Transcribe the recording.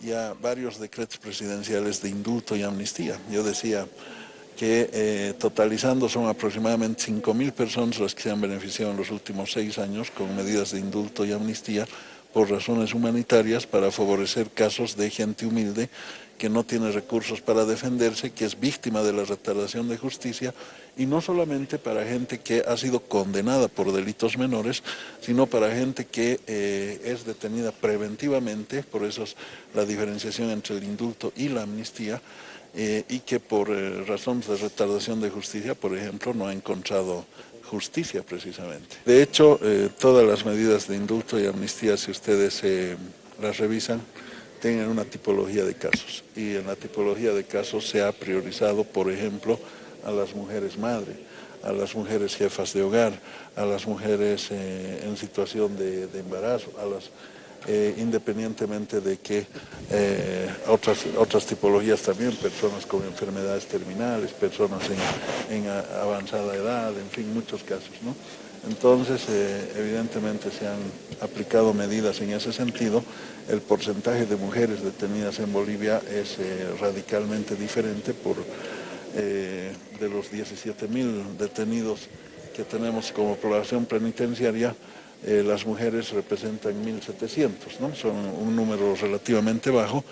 ya varios decretos presidenciales de indulto y amnistía. Yo decía que eh, totalizando son aproximadamente 5.000 personas las que se han beneficiado en los últimos seis años con medidas de indulto y amnistía por razones humanitarias para favorecer casos de gente humilde que no tiene recursos para defenderse, que es víctima de la retardación de justicia, y no solamente para gente que ha sido condenada por delitos menores, sino para gente que eh, es detenida preventivamente, por eso es la diferenciación entre el indulto y la amnistía, eh, y que por eh, razones de retardación de justicia, por ejemplo, no ha encontrado justicia precisamente. De hecho, todas las medidas de indulto y amnistía, si ustedes las revisan, tienen una tipología de casos. Y en la tipología de casos se ha priorizado, por ejemplo, a las mujeres madre, a las mujeres jefas de hogar, a las mujeres eh, en situación de, embarazo, a las, eh, independientemente de que eh, otras, otras tipologías también, personas con enfermedades terminales, personas en, avanzada edad, en fin, muchos casos. ¿no? Entonces, eh, evidentemente se han aplicado medidas en ese sentido. El porcentaje de mujeres detenidas en Bolivia es radicalmente diferente por de los 17.000 detenidos que tenemos como población penitenciaria, las mujeres representan 1.700, ¿no? son un número relativamente bajo,